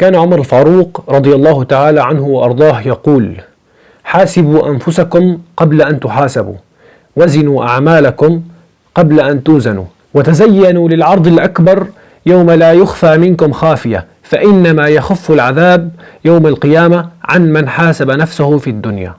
كان عمر الفاروق رضي الله تعالى عنه وأرضاه يقول حاسبوا أنفسكم قبل أن تحاسبوا وزنوا أعمالكم قبل أن توزنوا وتزينوا للعرض الأكبر يوم لا يخفى منكم خافية فإنما يخف العذاب يوم القيامة عن من حاسب نفسه في الدنيا.